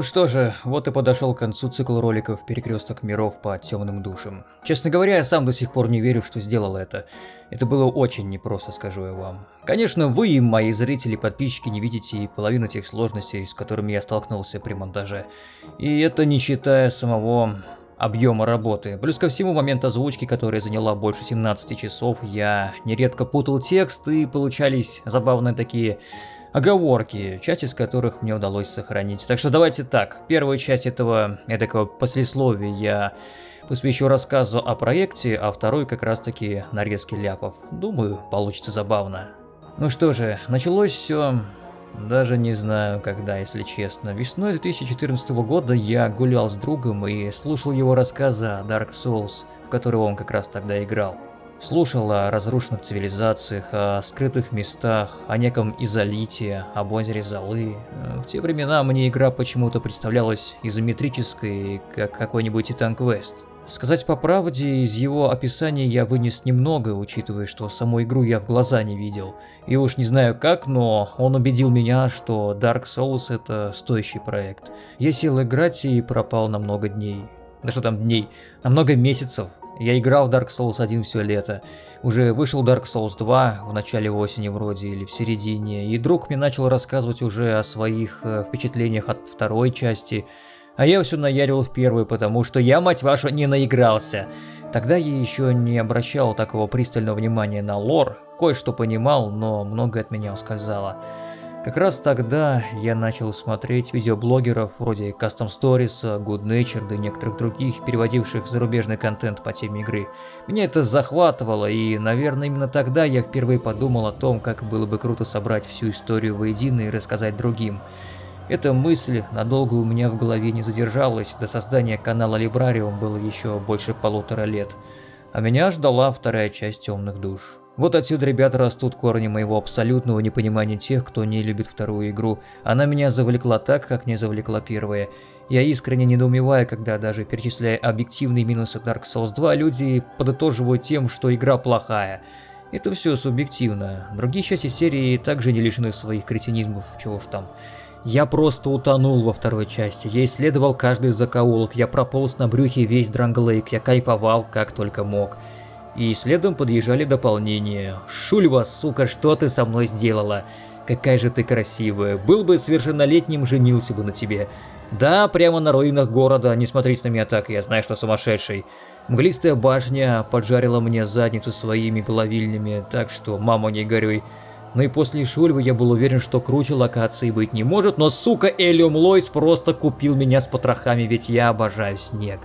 Ну что же, вот и подошел к концу цикл роликов «Перекресток миров по темным душам». Честно говоря, я сам до сих пор не верю, что сделал это. Это было очень непросто, скажу я вам. Конечно, вы мои зрители, подписчики не видите и половину тех сложностей, с которыми я столкнулся при монтаже. И это не считая самого объема работы. Плюс ко всему, момент озвучки, которая заняла больше 17 часов, я нередко путал текст и получались забавные такие оговорки, часть из которых мне удалось сохранить. Так что давайте так, первую часть этого эдакого послесловия я посвящу рассказу о проекте, а вторую как раз таки нарезке ляпов. Думаю, получится забавно. Ну что же, началось все... Даже не знаю когда, если честно. Весной 2014 года я гулял с другом и слушал его рассказы о Dark Souls, в который он как раз тогда играл. Слушал о разрушенных цивилизациях, о скрытых местах, о неком изолите, об озере Золы. В те времена мне игра почему-то представлялась изометрической, как какой-нибудь Титан Квест. Сказать по правде, из его описания я вынес немного, учитывая, что саму игру я в глаза не видел. И уж не знаю как, но он убедил меня, что Dark Souls это стоящий проект. Я сел играть и пропал на много дней. Да что там дней, на много месяцев. Я играл в Dark Souls 1 все лето. Уже вышел Dark Souls 2 в начале осени вроде или в середине, и друг мне начал рассказывать уже о своих э, впечатлениях от второй части, а я все наярил в первую, потому что я, мать вашу, не наигрался. Тогда я еще не обращал такого пристального внимания на лор, кое-что понимал, но многое от меня ускользало. Как раз тогда я начал смотреть видеоблогеров вроде Custom Stories, Good Natured и некоторых других, переводивших зарубежный контент по теме игры. Меня это захватывало, и, наверное, именно тогда я впервые подумал о том, как было бы круто собрать всю историю воедино и рассказать другим. Эта мысль надолго у меня в голове не задержалась, до создания канала Librarium было еще больше полутора лет. А меня ждала вторая часть «Темных душ». Вот отсюда, ребята, растут корни моего абсолютного непонимания тех, кто не любит вторую игру. Она меня завлекла так, как не завлекла первая. Я искренне недоумеваю, когда даже перечисляя объективные минусы Dark Souls 2, люди подытоживают тем, что игра плохая. Это все субъективно. Другие части серии также не лишены своих кретинизмов, чего уж там. Я просто утонул во второй части, я исследовал каждый закоулок, я прополз на брюхе весь Дранглейк, я кайфовал как только мог. И следом подъезжали дополнения. «Шульва, сука, что ты со мной сделала? Какая же ты красивая. Был бы совершеннолетним, женился бы на тебе. Да, прямо на руинах города, не смотрите на меня так, я знаю, что сумасшедший. Мглистая башня поджарила мне задницу своими половильнями, так что, мама, не горюй. Ну и после Шульвы я был уверен, что круче локации быть не может, но, сука, Элиум Лойс просто купил меня с потрохами, ведь я обожаю снег.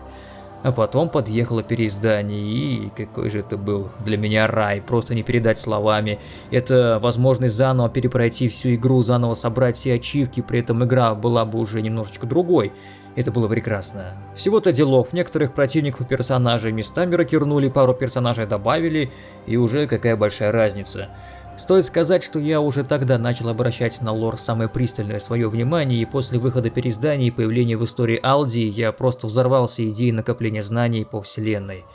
А потом подъехало переиздание, и какой же это был для меня рай, просто не передать словами. Это возможность заново перепройти всю игру, заново собрать все ачивки, при этом игра была бы уже немножечко другой. Это было прекрасно. Всего-то делов, некоторых противников и персонажей местами рокернули, пару персонажей добавили, и уже какая большая разница. Стоит сказать, что я уже тогда начал обращать на лор самое пристальное свое внимание, и после выхода переизданий и появления в истории Алди я просто взорвался идеей накопления знаний по вселенной.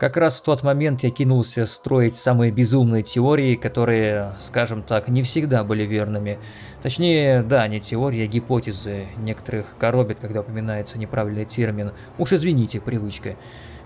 Как раз в тот момент я кинулся строить самые безумные теории, которые, скажем так, не всегда были верными. Точнее, да, не теории, а гипотезы. Некоторых коробит, когда упоминается неправильный термин. Уж извините, привычка.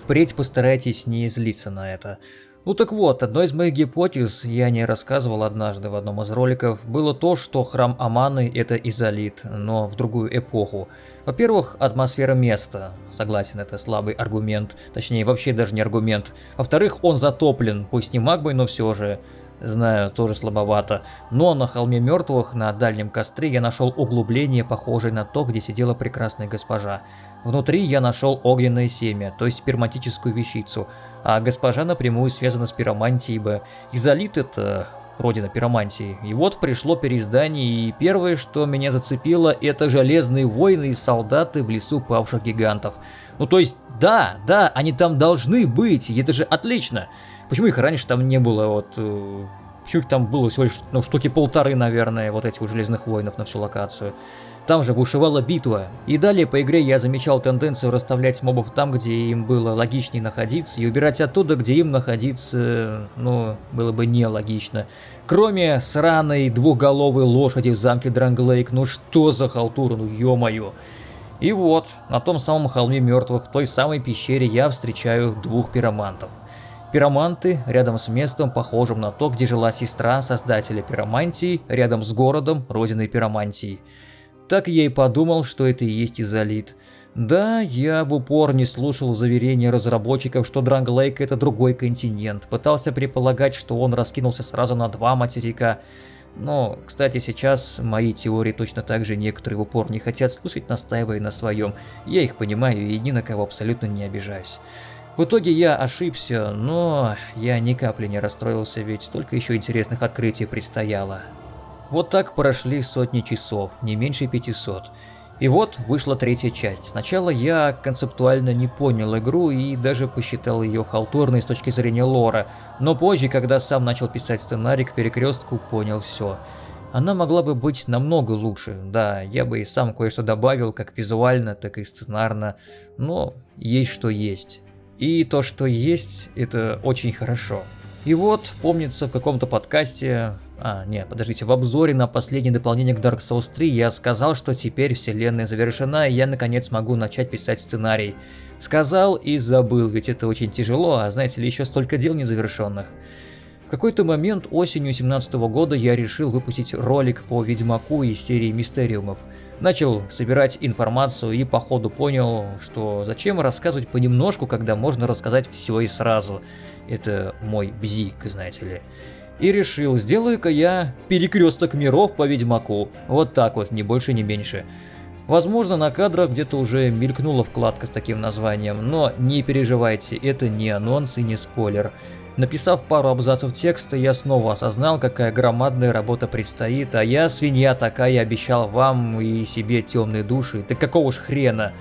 Впредь постарайтесь не злиться на это. Ну так вот, одной из моих гипотез, я не рассказывал однажды в одном из роликов, было то, что храм Аманы это изолит, но в другую эпоху. Во-первых, атмосфера места. Согласен, это слабый аргумент. Точнее, вообще даже не аргумент. Во-вторых, он затоплен, пусть не магмой, но все же. Знаю, тоже слабовато. Но на холме мертвых, на дальнем костре, я нашел углубление, похожее на то, где сидела прекрасная госпожа. Внутри я нашел огненное семя, то есть перматическую вещицу. А госпожа напрямую связана с пиромантией, ибо изолит это родина пиромантии. И вот пришло переиздание, и первое, что меня зацепило, это железные воины и солдаты в лесу павших гигантов. Ну то есть, да, да, они там должны быть, это же отлично. Почему их раньше там не было, вот... Их там было всего лишь, ну, штуки полторы, наверное, вот этих железных воинов на всю локацию. Там же бушевала битва. И далее по игре я замечал тенденцию расставлять мобов там, где им было логичнее находиться, и убирать оттуда, где им находиться, ну, было бы нелогично. Кроме сраной двухголовой лошади в замке Дранглейк, ну что за халтура, ну ё-моё. И вот, на том самом холме мертвых, в той самой пещере я встречаю двух пиромантов. Пироманты рядом с местом, похожим на то, где жила сестра создателя пиромантии, рядом с городом, родиной пиромантии. Так я и подумал, что это и есть изолит. Да, я в упор не слушал заверения разработчиков, что Дранглейк это другой континент. Пытался предполагать, что он раскинулся сразу на два материка. Но, кстати, сейчас мои теории точно так же некоторые в упор не хотят слушать, настаивая на своем. Я их понимаю и ни на кого абсолютно не обижаюсь. В итоге я ошибся, но я ни капли не расстроился, ведь столько еще интересных открытий предстояло. Вот так прошли сотни часов, не меньше 500. И вот вышла третья часть. Сначала я концептуально не понял игру и даже посчитал ее халтурной с точки зрения лора, но позже, когда сам начал писать сценарий к перекрестку, понял все. Она могла бы быть намного лучше, да, я бы и сам кое-что добавил, как визуально, так и сценарно, но есть что есть. И то, что есть, это очень хорошо. И вот, помнится, в каком-то подкасте, а, нет, подождите, в обзоре на последнее дополнение к Dark Souls 3 я сказал, что теперь вселенная завершена, и я наконец могу начать писать сценарий. Сказал и забыл, ведь это очень тяжело, а знаете ли, еще столько дел незавершенных. В какой-то момент осенью 17 года я решил выпустить ролик по Ведьмаку из серии Мистериумов. Начал собирать информацию и по ходу понял, что зачем рассказывать понемножку, когда можно рассказать все и сразу. Это мой бзик, знаете ли. И решил, сделаю-ка я перекресток миров по Ведьмаку. Вот так вот, ни больше, ни меньше. Возможно, на кадрах где-то уже мелькнула вкладка с таким названием, но не переживайте, это не анонс и не спойлер. Написав пару абзацев текста, я снова осознал, какая громадная работа предстоит, а я, свинья такая, обещал вам и себе темные души, да какого ж хрена?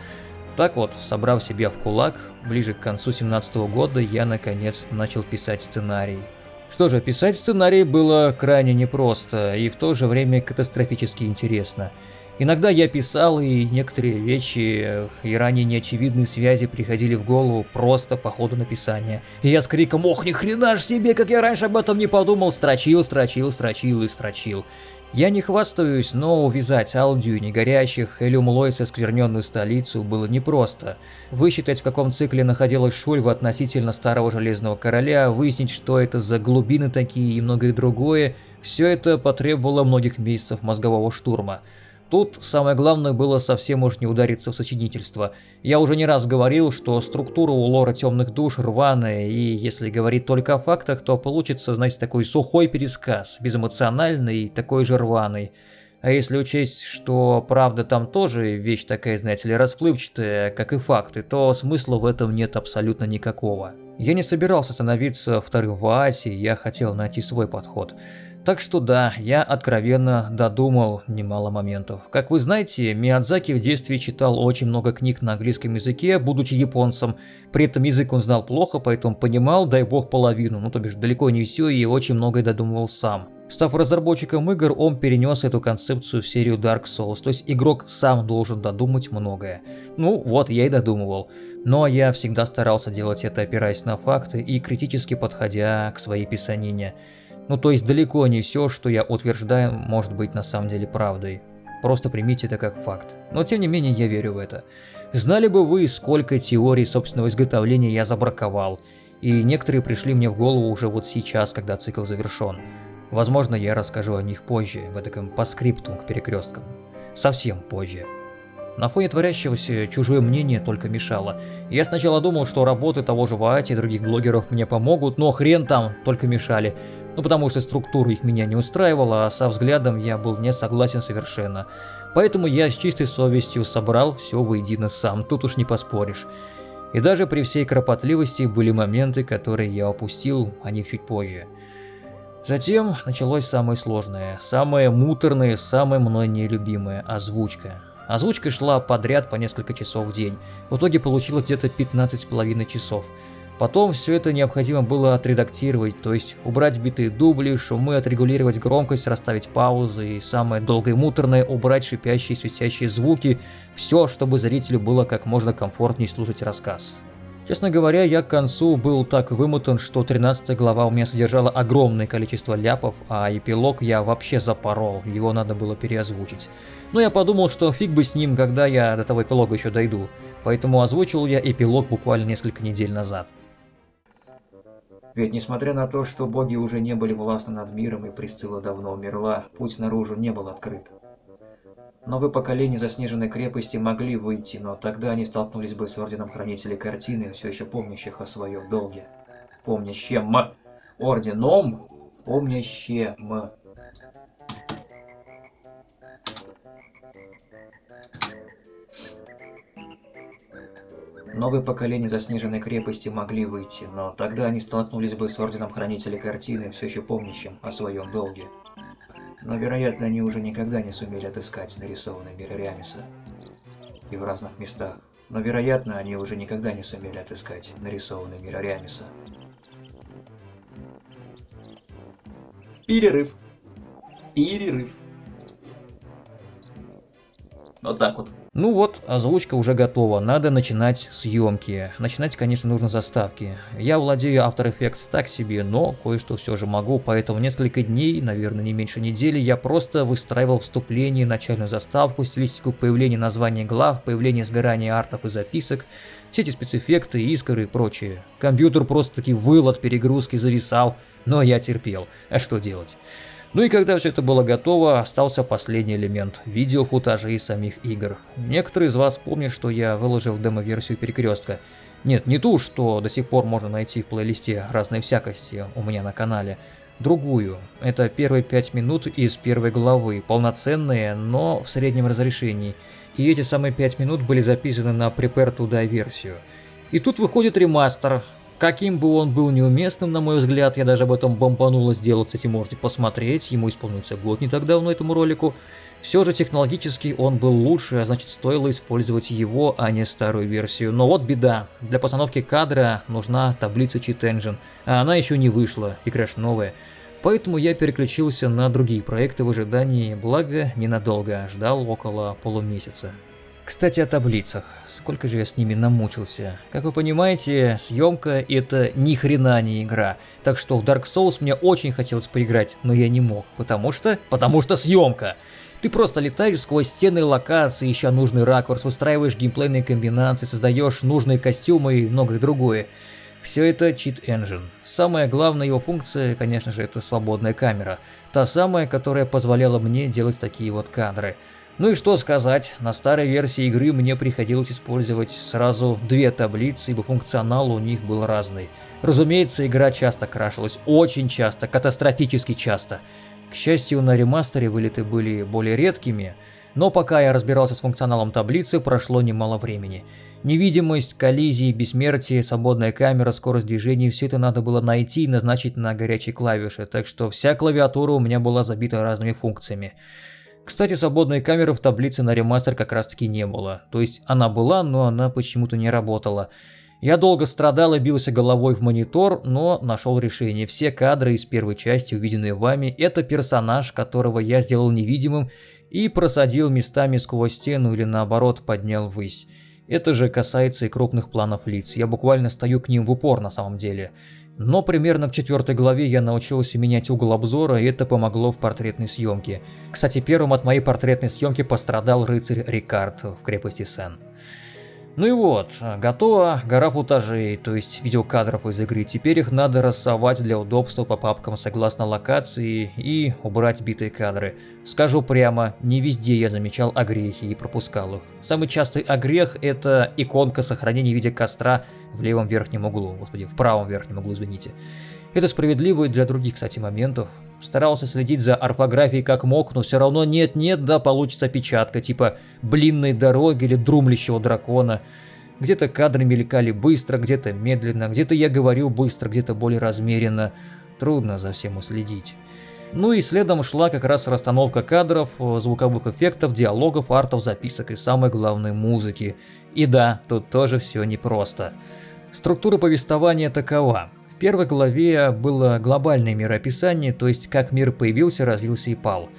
Так вот, собрав себя в кулак, ближе к концу 17 -го года я наконец начал писать сценарий. Что же, писать сценарий было крайне непросто и в то же время катастрофически интересно. Иногда я писал, и некоторые вещи и ранее неочевидные связи приходили в голову просто по ходу написания. И я с криком «Ох, ни хрена ж себе, как я раньше об этом не подумал!» строчил, строчил, строчил и строчил. Я не хвастаюсь, но увязать Алдию негорящих или Умлойс оскверненную столицу было непросто. Высчитать, в каком цикле находилась Шульва относительно Старого Железного Короля, выяснить, что это за глубины такие и многое другое, все это потребовало многих месяцев мозгового штурма. Тут самое главное было совсем уж не удариться в сочинительство. Я уже не раз говорил, что структура у лора темных душ рваная, и если говорить только о фактах, то получится, знаете, такой сухой пересказ, безэмоциональный такой же рваный. А если учесть, что правда там тоже вещь такая, знаете ли, расплывчатая, как и факты, то смысла в этом нет абсолютно никакого. Я не собирался становиться вторым в Аасе, я хотел найти свой подход. Так что да, я откровенно додумал немало моментов. Как вы знаете, Миядзаки в детстве читал очень много книг на английском языке, будучи японцем. При этом язык он знал плохо, поэтому понимал, дай бог, половину, ну то бишь далеко не все и очень многое додумывал сам. Став разработчиком игр, он перенес эту концепцию в серию Dark Souls, то есть игрок сам должен додумать многое. Ну вот, я и додумывал. Но я всегда старался делать это опираясь на факты и критически подходя к своей писанине. Ну то есть далеко не все, что я утверждаю, может быть на самом деле правдой. Просто примите это как факт. Но тем не менее я верю в это. Знали бы вы, сколько теорий собственного изготовления я забраковал. И некоторые пришли мне в голову уже вот сейчас, когда цикл завершен. Возможно, я расскажу о них позже, в этом по скрипту к перекресткам. Совсем позже. На фоне творящегося чужое мнение только мешало. Я сначала думал, что работы того же Ваати и других блогеров мне помогут, но хрен там, только мешали. Ну потому что структура их меня не устраивала, а со взглядом я был не согласен совершенно. Поэтому я с чистой совестью собрал все воедино сам, тут уж не поспоришь. И даже при всей кропотливости были моменты, которые я опустил, о них чуть позже. Затем началось самое сложное, самое муторное, самое мной нелюбимое – озвучка. Озвучка шла подряд по несколько часов в день. В итоге получилось где-то 15,5 часов – Потом все это необходимо было отредактировать, то есть убрать битые дубли, шумы, отрегулировать громкость, расставить паузы и самое долгое и муторное убрать шипящие и свистящие звуки, все, чтобы зрителю было как можно комфортнее слушать рассказ. Честно говоря, я к концу был так вымотан, что 13 глава у меня содержала огромное количество ляпов, а эпилог я вообще запорол, его надо было переозвучить. Но я подумал, что фиг бы с ним, когда я до того эпилога еще дойду, поэтому озвучил я эпилог буквально несколько недель назад. Ведь несмотря на то, что боги уже не были властны над миром и Присцилла давно умерла, путь наружу не был открыт. Новые поколения заснеженной крепости могли выйти, но тогда они столкнулись бы с Орденом Хранителей Картины, все еще помнящих о своем долге. Помнящем. Орденом, помнящем. Новые поколения заснеженной крепости могли выйти, но тогда они столкнулись бы с Орденом Хранителей Картины, все еще помнящим о своем долге. Но, вероятно, они уже никогда не сумели отыскать нарисованный мир Рямиса. И в разных местах. Но, вероятно, они уже никогда не сумели отыскать нарисованный мир Рямиса. Перерыв. Перерыв. Вот так вот. Ну вот, озвучка уже готова, надо начинать съемки. Начинать, конечно, нужно заставки. Я владею After Effects так себе, но кое-что все же могу, поэтому несколько дней, наверное, не меньше недели, я просто выстраивал вступление, начальную заставку, стилистику появления названий глав, появления сгорания артов и записок, все эти спецэффекты, искры и прочее. Компьютер просто-таки выл от перегрузки, зависал, но я терпел. А что делать? Ну и когда все это было готово, остался последний элемент – видеофутажи из самих игр. Некоторые из вас помнят, что я выложил демо-версию Перекрестка. Нет, не ту, что до сих пор можно найти в плейлисте разной всякости у меня на канале. Другую. Это первые пять минут из первой главы, полноценные, но в среднем разрешении. И эти самые пять минут были записаны на Prepare to версию. И тут выходит ремастер, Каким бы он был неуместным, на мой взгляд, я даже об этом бомбануло сделать, кстати, можете посмотреть, ему исполнился год не так давно этому ролику. Все же технологически он был лучше, а значит стоило использовать его, а не старую версию. Но вот беда, для постановки кадра нужна таблица Cheat Engine, а она еще не вышла, и краш новая. Поэтому я переключился на другие проекты в ожидании, благо ненадолго, ждал около полумесяца. Кстати, о таблицах. Сколько же я с ними намучился. Как вы понимаете, съемка это ни хрена не игра. Так что в Dark Souls мне очень хотелось поиграть, но я не мог. Потому что... Потому что съемка. Ты просто летаешь сквозь стены локации, ища нужный ракурс, устраиваешь геймплейные комбинации, создаешь нужные костюмы и многое другое. Все это Cheat Engine. Самая главная его функция, конечно же, это свободная камера. Та самая, которая позволяла мне делать такие вот кадры. Ну и что сказать, на старой версии игры мне приходилось использовать сразу две таблицы, ибо функционал у них был разный. Разумеется, игра часто крашилась, очень часто, катастрофически часто. К счастью, на ремастере вылеты были более редкими, но пока я разбирался с функционалом таблицы, прошло немало времени. Невидимость, коллизии, бессмертие, свободная камера, скорость движения – все это надо было найти и назначить на горячей клавише, так что вся клавиатура у меня была забита разными функциями. Кстати, свободной камеры в таблице на ремастер как раз таки не было. То есть она была, но она почему-то не работала. Я долго страдал и бился головой в монитор, но нашел решение. Все кадры из первой части, увиденные вами, это персонаж, которого я сделал невидимым и просадил местами сквозь стену или наоборот поднял ввысь. Это же касается и крупных планов лиц. Я буквально стою к ним в упор на самом деле. Но примерно к четвертой главе я научился менять угол обзора, и это помогло в портретной съемке. Кстати, первым от моей портретной съемки пострадал рыцарь Рикард в крепости Сен. Ну и вот, готова гора футажей, то есть видеокадров из игры. Теперь их надо рассовать для удобства по папкам согласно локации и убрать битые кадры. Скажу прямо, не везде я замечал огрехи и пропускал их. Самый частый огрех это иконка сохранения в виде костра в левом верхнем углу, господи, в правом верхнем углу, извините. Это справедливо и для других, кстати, моментов. Старался следить за орфографией как мог, но все равно нет-нет, да получится опечатка, типа «блинной дороги» или «друмлящего дракона». Где-то кадры мелькали быстро, где-то медленно, где-то я говорю быстро, где-то более размеренно. Трудно за всем уследить. Ну и следом шла как раз расстановка кадров, звуковых эффектов, диалогов, артов, записок и самой главной музыки. И да, тут тоже все непросто. Структура повествования такова первой главе было глобальное мироописание, то есть как мир появился, развился и пал.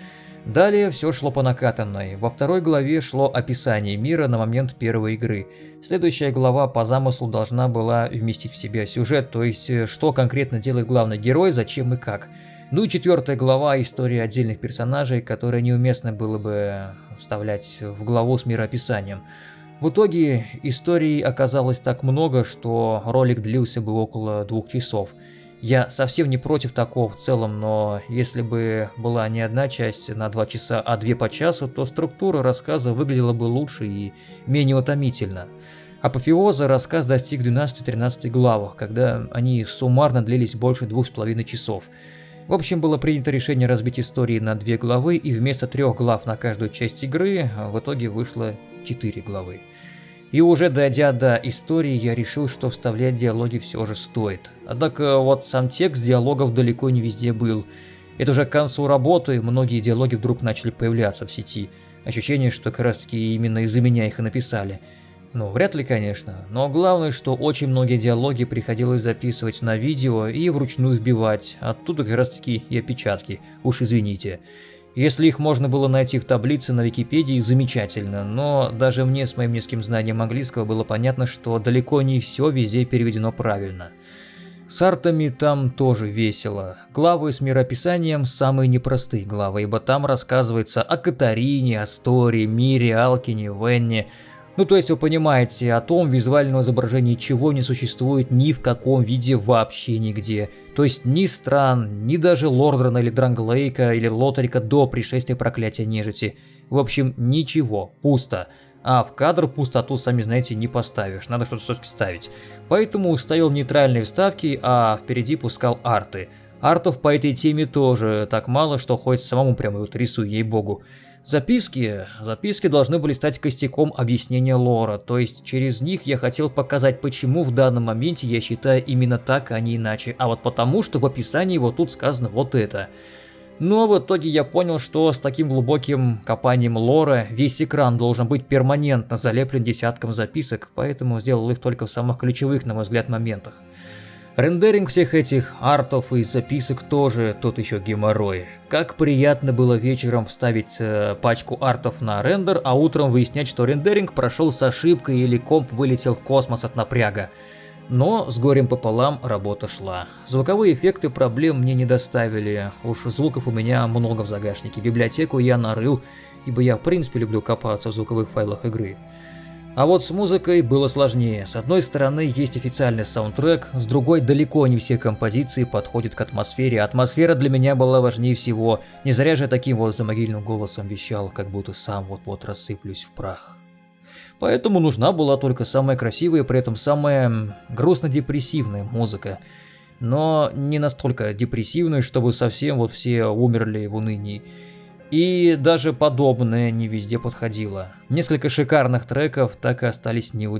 Далее все шло по накатанной. Во второй главе шло описание мира на момент первой игры. Следующая глава по замыслу должна была вместить в себя сюжет, то есть э, что конкретно делает главный герой, зачем и как. Ну и четвертая глава – история отдельных персонажей, которые неуместно было бы вставлять в главу с мироописанием. В итоге историй оказалось так много, что ролик длился бы около двух часов – я совсем не против такого в целом, но если бы была не одна часть на два часа, а две по часу, то структура рассказа выглядела бы лучше и менее утомительно. Апофеоза рассказ достиг 12-13 главах, когда они суммарно длились больше двух с половиной часов. В общем, было принято решение разбить истории на две главы, и вместо трех глав на каждую часть игры в итоге вышло четыре главы. И уже дойдя до истории, я решил, что вставлять диалоги все же стоит. Однако вот сам текст диалогов далеко не везде был. Это уже к концу работы многие диалоги вдруг начали появляться в сети. Ощущение, что как раз таки именно из-за меня их и написали. Ну, вряд ли, конечно, но главное, что очень многие диалоги приходилось записывать на видео и вручную сбивать, оттуда как раз таки и опечатки, уж извините. Если их можно было найти в таблице на Википедии, замечательно, но даже мне с моим низким знанием английского было понятно, что далеко не все везде переведено правильно. С артами там тоже весело. Главы с мирописанием самые непростые главы, ибо там рассказывается о Катарине, Асторе, Мире, Алкине, Венне, ну то есть вы понимаете, о том визуальном изображении чего не существует ни в каком виде вообще нигде. То есть ни стран, ни даже Лордрана или Дранглейка или Лотарика до пришествия проклятия нежити. В общем, ничего, пусто. А в кадр пустоту, сами знаете, не поставишь, надо что-то все-таки ставить. Поэтому ставил нейтральные вставки, а впереди пускал арты. Артов по этой теме тоже так мало, что хоть самому прямо вот рисуй, ей-богу. Записки. Записки должны были стать костяком объяснения лора, то есть через них я хотел показать, почему в данном моменте я считаю именно так, а не иначе, а вот потому, что в описании вот тут сказано вот это. Но в итоге я понял, что с таким глубоким копанием лора весь экран должен быть перманентно залеплен десятком записок, поэтому сделал их только в самых ключевых, на мой взгляд, моментах. Рендеринг всех этих артов и записок тоже тот еще геморрой. Как приятно было вечером вставить э, пачку артов на рендер, а утром выяснять, что рендеринг прошел с ошибкой или комп вылетел в космос от напряга. Но с горем пополам работа шла. Звуковые эффекты проблем мне не доставили. Уж звуков у меня много в загашнике. Библиотеку я нарыл, ибо я в принципе люблю копаться в звуковых файлах игры. А вот с музыкой было сложнее. С одной стороны есть официальный саундтрек, с другой далеко не все композиции подходят к атмосфере. Атмосфера для меня была важнее всего. Не зря же таким вот замогильным голосом вещал, как будто сам вот-вот рассыплюсь в прах. Поэтому нужна была только самая красивая, при этом самая грустно-депрессивная музыка. Но не настолько депрессивная, чтобы совсем вот все умерли в унынии. И даже подобное не везде подходило. Несколько шикарных треков так и остались не у.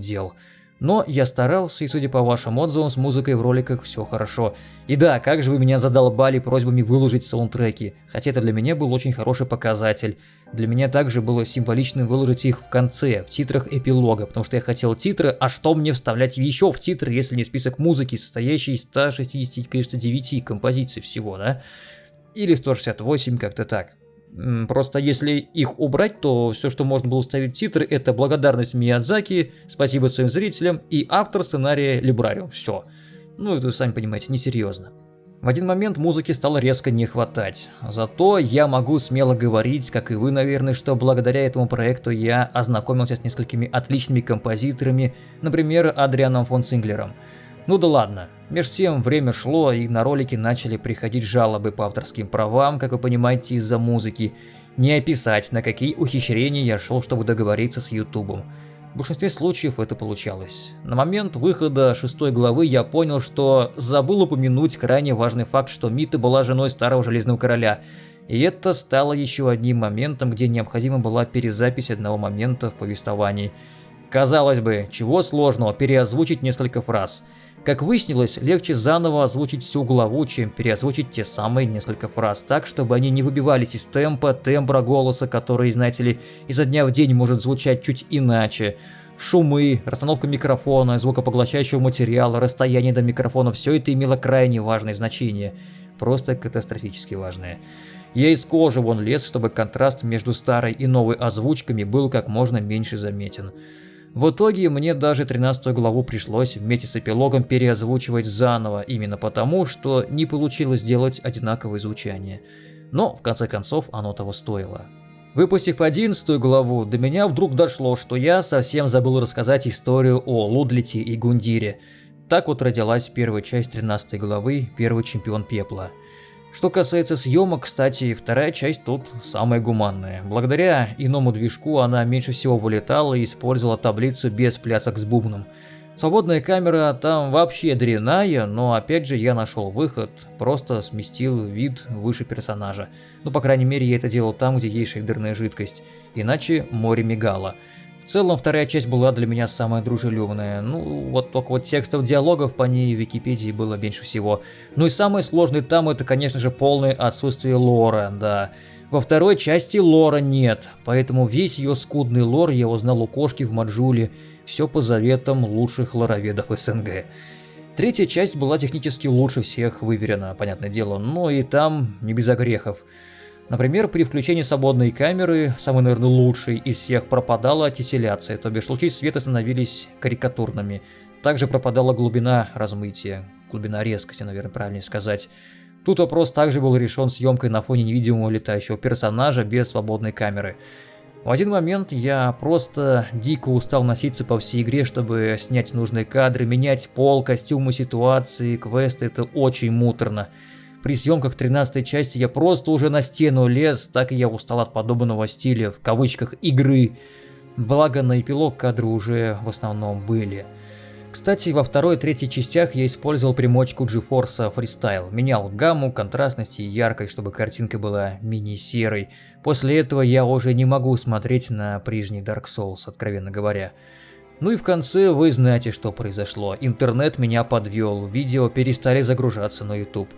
Но я старался, и судя по вашим отзывам, с музыкой в роликах все хорошо. И да, как же вы меня задолбали просьбами выложить саундтреки, хотя это для меня был очень хороший показатель. Для меня также было символичным выложить их в конце, в титрах эпилога, потому что я хотел титры, а что мне вставлять еще в титры, если не список музыки, состоящий из 169 композиций всего, да? Или 168, как-то так. Просто если их убрать, то все, что можно было ставить титры, это благодарность Миядзаки, спасибо своим зрителям и автор сценария Либрариум. Все. Ну, это, сами понимаете, несерьезно. В один момент музыки стало резко не хватать. Зато я могу смело говорить, как и вы, наверное, что благодаря этому проекту я ознакомился с несколькими отличными композиторами, например, Адрианом фон Синглером – ну да ладно. Меж тем время шло, и на ролики начали приходить жалобы по авторским правам, как вы понимаете, из-за музыки. Не описать, на какие ухищрения я шел, чтобы договориться с Ютубом. В большинстве случаев это получалось. На момент выхода шестой главы я понял, что забыл упомянуть крайне важный факт, что Мита была женой старого Железного Короля. И это стало еще одним моментом, где необходима была перезапись одного момента в повествовании. Казалось бы, чего сложного переозвучить несколько фраз – как выяснилось, легче заново озвучить всю главу, чем переозвучить те самые несколько фраз так, чтобы они не выбивались из темпа, тембра голоса, который, знаете ли, изо дня в день может звучать чуть иначе. Шумы, расстановка микрофона, звукопоглощающего материала, расстояние до микрофона – все это имело крайне важное значение. Просто катастрофически важное. Я из кожи вон лез, чтобы контраст между старой и новой озвучками был как можно меньше заметен. В итоге мне даже 13 главу пришлось вместе с эпилогом переозвучивать заново, именно потому, что не получилось сделать одинаковое звучание. Но, в конце концов, оно того стоило. Выпустив 11 главу, до меня вдруг дошло, что я совсем забыл рассказать историю о Лудлите и Гундире. Так вот родилась первая часть 13 главы «Первый чемпион пепла». Что касается съемок, кстати, вторая часть тут самая гуманная. Благодаря иному движку она меньше всего вылетала и использовала таблицу без плясок с бубном. Свободная камера там вообще дрянная, но опять же я нашел выход, просто сместил вид выше персонажа. Ну, по крайней мере, я это делал там, где есть шейдерная жидкость, иначе море мигало. В целом, вторая часть была для меня самая дружелюбная. Ну, вот только вот текстов диалогов по ней в Википедии было меньше всего. Ну и самое сложное там это, конечно же, полное отсутствие лора, да. Во второй части лора нет, поэтому весь ее скудный лор я узнал у кошки в Маджуле, все по заветам лучших лороведов СНГ. Третья часть была технически лучше всех выверена, понятное дело, но и там не без огрехов. Например, при включении свободной камеры, самый, наверное, лучший из всех, пропадала тесселяция, то бишь лучи света становились карикатурными. Также пропадала глубина размытия, глубина резкости, наверное, правильнее сказать. Тут вопрос также был решен съемкой на фоне невидимого летающего персонажа без свободной камеры. В один момент я просто дико устал носиться по всей игре, чтобы снять нужные кадры, менять пол, костюмы, ситуации, квесты, это очень муторно. При съемках 13 части я просто уже на стену лез, так и я устал от подобного стиля, в кавычках, игры. Благо на эпилог кадры уже в основном были. Кстати, во второй и третьей частях я использовал примочку GeForce Freestyle, менял гамму, контрастность и яркость, чтобы картинка была мини-серой. После этого я уже не могу смотреть на прежний Dark Souls, откровенно говоря. Ну и в конце вы знаете, что произошло. Интернет меня подвел, видео перестали загружаться на YouTube.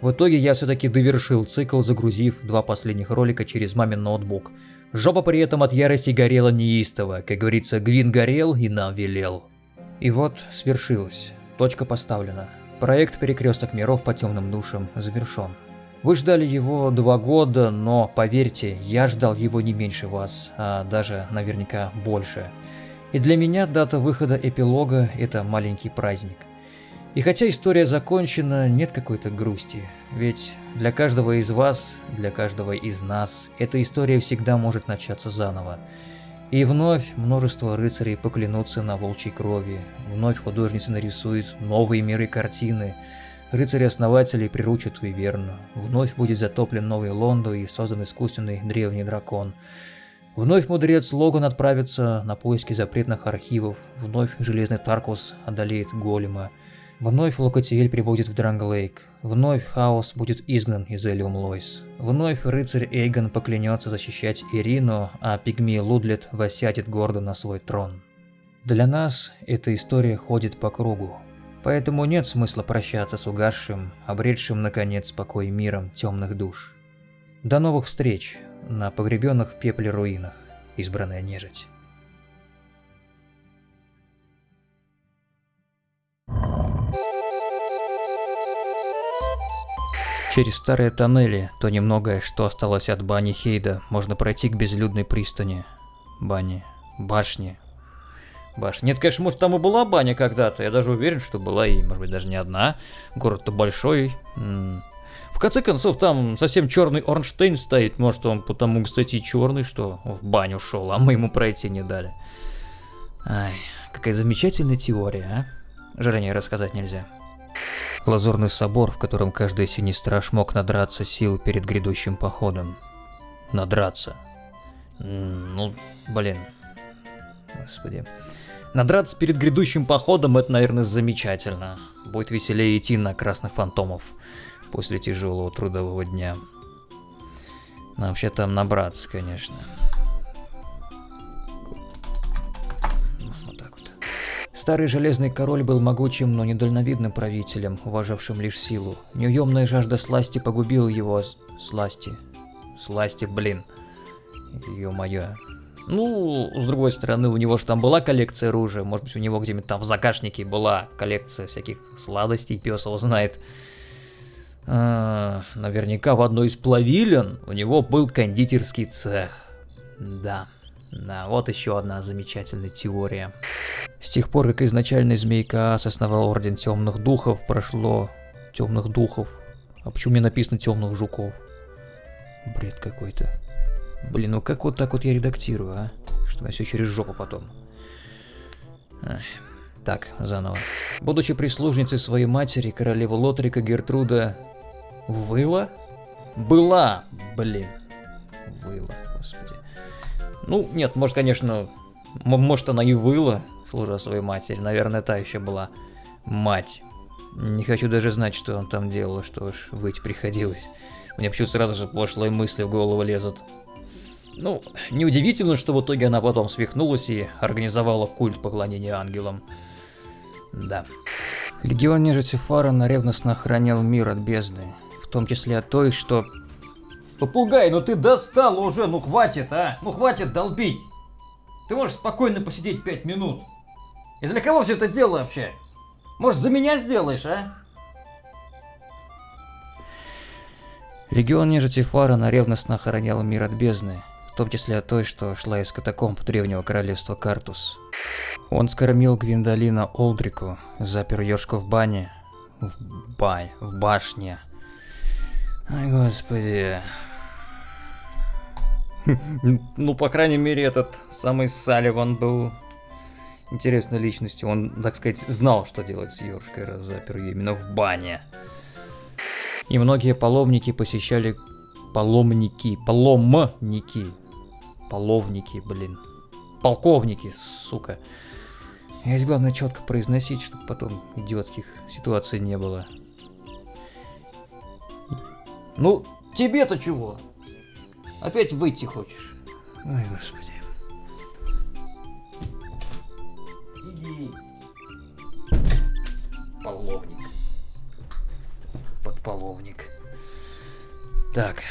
В итоге я все-таки довершил цикл, загрузив два последних ролика через мамин ноутбук. Жопа при этом от ярости горела неистово, как говорится, Гвин горел и нам велел. И вот свершилось. Точка поставлена. Проект «Перекресток миров по темным душам» завершен. Вы ждали его два года, но поверьте, я ждал его не меньше вас, а даже наверняка больше. И для меня дата выхода эпилога – это маленький праздник. И хотя история закончена, нет какой-то грусти, ведь для каждого из вас, для каждого из нас, эта история всегда может начаться заново. И вновь множество рыцарей поклянутся на волчьей крови, вновь художница нарисует новые миры картины, рыцари-основатели приручат Виверну, вновь будет затоплен новый Лондо и создан искусственный древний дракон. Вновь мудрец Логан отправится на поиски запретных архивов, вновь Железный Таркус одолеет Голема, Вновь Локотиэль прибудет в Дранглейк. Вновь Хаос будет изгнан из Элиум Лойс. Вновь рыцарь Эйгон поклянется защищать Ирину, а пигмей Лудлет восядет гордо на свой трон. Для нас эта история ходит по кругу. Поэтому нет смысла прощаться с угасшим, обретшим наконец покой миром темных душ. До новых встреч на погребенных в пепле руинах, избранная нежить. Через старые тоннели, то немногое, что осталось от бани Хейда, можно пройти к безлюдной пристани. Бани. Башни. Башни. Нет, конечно, может там и была баня когда-то. Я даже уверен, что была и, может быть, даже не одна. Город-то большой. В конце концов, там совсем черный Орнштейн стоит. Может, он потому, кстати, черный, что в баню шел, а мы ему пройти не дали. Ай, какая замечательная теория, а? Жаль, рассказать нельзя. Лазурный собор, в котором каждый синий страж мог надраться сил перед грядущим походом. Надраться. Ну, блин. Господи. Надраться перед грядущим походом это, наверное, замечательно. Будет веселее идти на красных фантомов после тяжелого трудового дня. Но вообще там набраться, конечно. Старый Железный Король был могучим, но недальновидным правителем, уважавшим лишь силу. Неуемная жажда сласти погубила его... Сласти. Сласти, блин. Ё-моё. Ну, с другой стороны, у него же там была коллекция оружия. Может быть, у него где-нибудь там в загашнике была коллекция всяких сладостей, пес его знает. А, наверняка в одной из плавилен у него был кондитерский цех. Да, да, вот еще одна замечательная теория. С тех пор, как изначально Змейка основал Орден Темных Духов, прошло Темных Духов. А почему мне написано Темных Жуков? Бред какой-то. Блин, ну как вот так вот я редактирую, а? Что на все через жопу потом. Эх. Так, заново. Будучи прислужницей своей матери, королева Лотрика Гертруда выла? Была, блин. Выла, господи. Ну, нет, может, конечно, может она и выла, служа своей матери. Наверное, та еще была мать. Не хочу даже знать, что он там делал, что ж, выть приходилось. Мне почему сразу же пошлые мысли в голову лезут. Ну, неудивительно, что в итоге она потом свихнулась и организовала культ поклонения ангелам. Да. Легион нежити Фарана ревностно охранял мир от бездны, в том числе от той, что... Попугай, ну ты достал уже, ну хватит, а? Ну хватит долбить. Ты можешь спокойно посидеть пять минут. И для кого все это дело вообще? Может, за меня сделаешь, а? Легион нежити Фарана ревностно охранял мир от бездны, в том числе от той, что шла из катакомб древнего королевства Картус. Он скормил Гвиндолина Олдрику, запер Ёшку в бане. В бань, в башне. Ай, господи. Ну, по крайней мере, этот самый Салливан был интересной личностью. Он, так сказать, знал, что делать с Ёшкой, раз запер ее именно в бане. И многие паломники посещали... Паломники, паломники, половники, блин, полковники, сука. Здесь главное четко произносить, чтобы потом идиотских ситуаций не было. Ну, тебе-то чего? Опять выйти хочешь? Ой, господи. Иди. Половник. Подполовник. Так.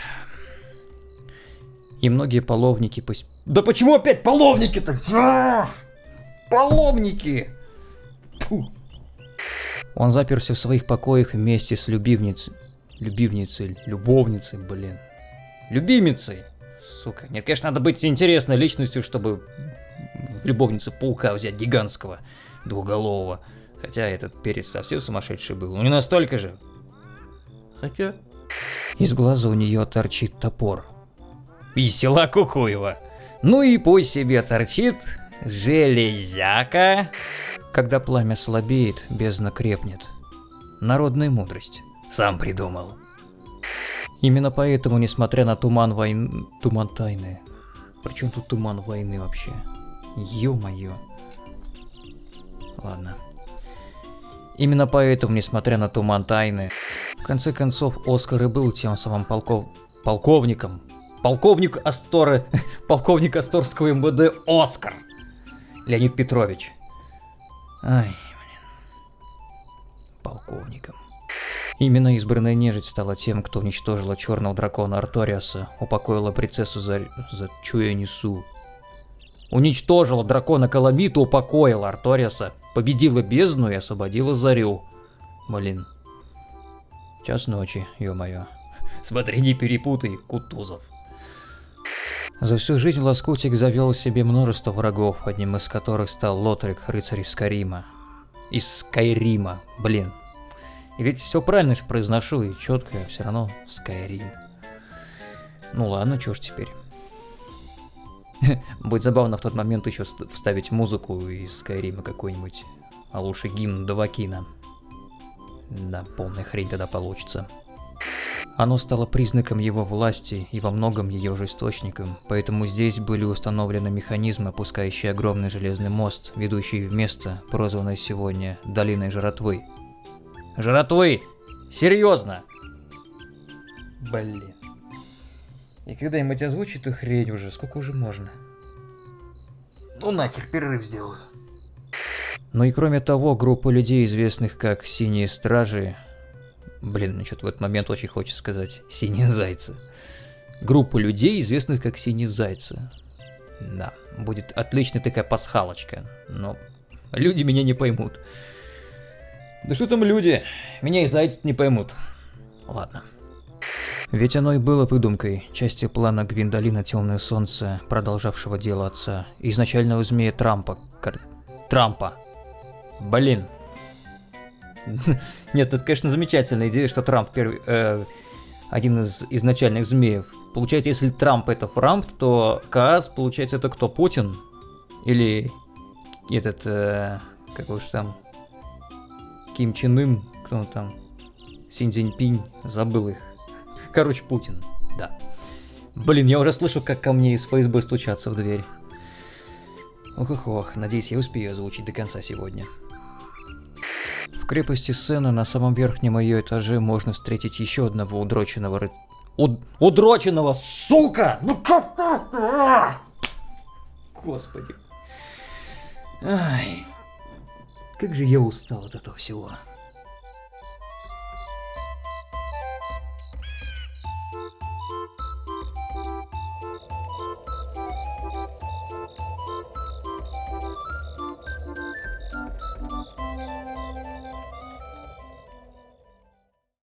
И многие половники пусть... Да почему опять половники-то? Половники! Фу. Он заперся в своих покоях вместе с любивницей. Любивницей, любовницей, блин. Любимицей. Сука. Нет, конечно, надо быть интересной личностью, чтобы в любовнице паука взять гигантского, двуголового. Хотя этот перец совсем сумасшедший был. Ну не настолько же. Хотя... Из глаза у нее торчит топор. Весела Кукуева. Ну и пусть себе торчит железяка. Когда пламя слабеет, бездна крепнет. Народная мудрость. Сам придумал. Именно поэтому, несмотря на туман войны... Туман тайны. Причем тут туман войны вообще? Ё-моё. Ладно. Именно поэтому, несмотря на туман тайны, в конце концов, Оскар и был тем самым полков... полковником. Полковник Асторы... полковник Асторского МВД Оскар. Леонид Петрович. Ай, блин. Полковником. Именно избранная нежить стала тем, кто уничтожила черного дракона Арториаса, упокоила принцессу за... за чуя несу. Уничтожила дракона Каламиту, упокоила Арториаса, победила бездну и освободила Зарю. Блин. Час ночи, ё-моё. Смотри, не перепутай, Кутузов. За всю жизнь Лоскутик завел себе множество врагов, одним из которых стал Лотрик, рыцарь из Скайрима. Из Скайрима, блин. И ведь все правильно же произношу и четко, все равно Скайрим. Ну ладно, чё ж теперь. Будет забавно в тот момент еще вставить музыку из Скайрима какой-нибудь, а лучше гимн Давакина. Да, полная хрень тогда получится. Оно стало признаком его власти и во многом ее же источником, поэтому здесь были установлены механизмы, опускающие огромный железный мост, ведущий в место, прозванное сегодня Долиной Жратвы. Жратвы! Серьезно! Блин. И когда-нибудь озвучу эту хрень уже, сколько уже можно? Ну нахер, перерыв сделаю. Ну и кроме того, группа людей, известных как Синие Стражи, Блин, ну что-то в этот момент очень хочется сказать «Синие зайцы». Группа людей, известных как «Синие зайцы». Да, будет отличная такая пасхалочка, но люди меня не поймут. Да что там люди? Меня и зайцы не поймут. Ладно. Ведь оно и было выдумкой, части плана Гвиндолина Темное Солнце, продолжавшего дело отца, и изначального змея Трампа. Кар... Трампа. Блин. Нет, это, конечно, замечательная идея, что Трамп первый, э, один из изначальных змеев. Получается, если Трамп это Фрамп, то Каас, получается, это кто? Путин? Или этот, э, как уж там, Ким Чен Ын, кто он там, Синь Цзиньпинь, забыл их. Короче, Путин, да. Блин, я уже слышу, как ко мне из ФСБ стучатся в дверь. Ох, ох, ох, надеюсь, я успею озвучить до конца сегодня. В крепости Сена на самом верхнем ее этаже можно встретить еще одного удроченного ры... Уд... Удроченного, сука! Ну как так? А! Господи. Ай, как же я устал от этого всего.